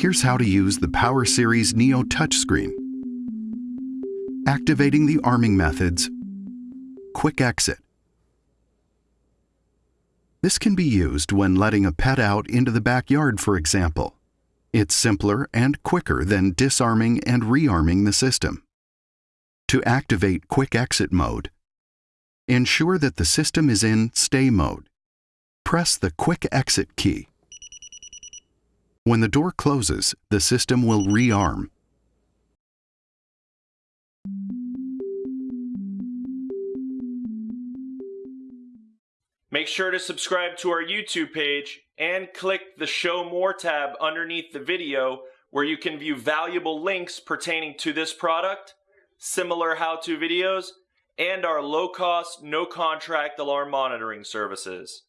Here's how to use the Power Series Neo touchscreen. Activating the arming methods. Quick exit. This can be used when letting a pet out into the backyard, for example. It's simpler and quicker than disarming and rearming the system. To activate Quick Exit mode, ensure that the system is in Stay mode. Press the Quick Exit key. When the door closes, the system will rearm. Make sure to subscribe to our YouTube page and click the Show More tab underneath the video where you can view valuable links pertaining to this product, similar how-to videos, and our low-cost, no-contract alarm monitoring services.